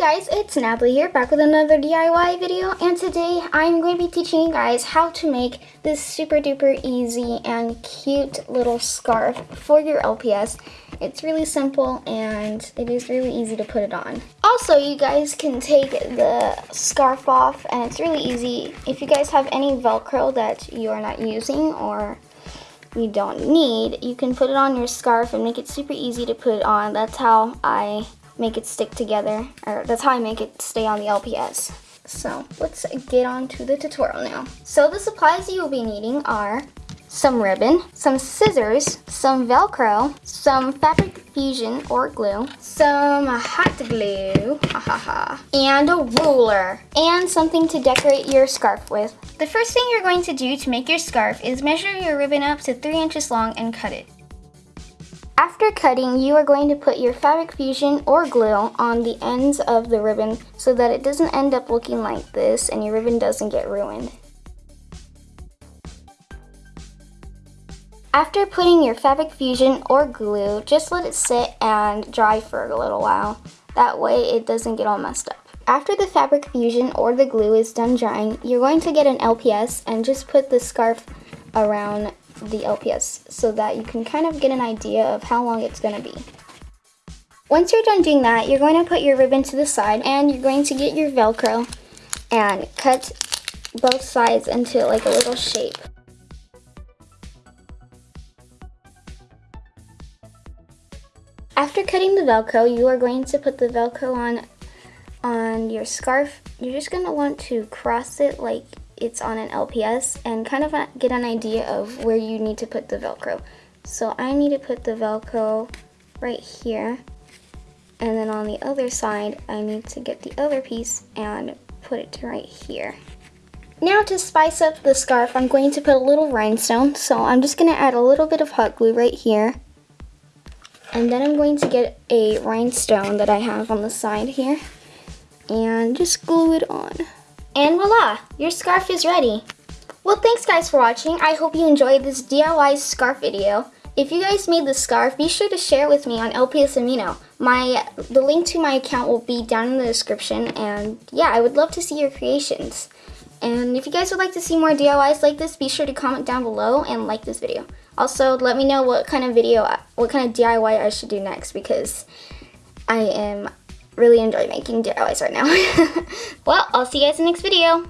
guys, it's Natalie here, back with another DIY video, and today I'm going to be teaching you guys how to make this super duper easy and cute little scarf for your LPS. It's really simple and it is really easy to put it on. Also, you guys can take the scarf off and it's really easy. If you guys have any Velcro that you are not using or you don't need, you can put it on your scarf and make it super easy to put on. That's how I make it stick together, or that's how I make it stay on the LPS. So let's get on to the tutorial now. So the supplies you will be needing are some ribbon, some scissors, some Velcro, some fabric fusion or glue, some hot glue, and a ruler, and something to decorate your scarf with. The first thing you're going to do to make your scarf is measure your ribbon up to 3 inches long and cut it. After cutting, you are going to put your Fabric Fusion or glue on the ends of the ribbon so that it doesn't end up looking like this and your ribbon doesn't get ruined. After putting your Fabric Fusion or glue, just let it sit and dry for a little while. That way it doesn't get all messed up. After the Fabric Fusion or the glue is done drying, you're going to get an LPS and just put the scarf around the LPS so that you can kind of get an idea of how long it's going to be. Once you're done doing that, you're going to put your ribbon to the side and you're going to get your Velcro and cut both sides into like a little shape. After cutting the Velcro, you are going to put the Velcro on on your scarf. You're just going to want to cross it like it's on an LPS and kind of get an idea of where you need to put the Velcro. So I need to put the Velcro right here and then on the other side I need to get the other piece and put it right here. Now to spice up the scarf I'm going to put a little rhinestone so I'm just going to add a little bit of hot glue right here and then I'm going to get a rhinestone that I have on the side here and just glue it on. And voila, your scarf is ready. Well, thanks guys for watching. I hope you enjoyed this DIY scarf video. If you guys made the scarf, be sure to share it with me on LPS Amino. My, the link to my account will be down in the description, and yeah, I would love to see your creations. And if you guys would like to see more DIYs like this, be sure to comment down below and like this video. Also, let me know what kind of video, what kind of DIY I should do next because I am really enjoy making DIYs right now. well, I'll see you guys in the next video.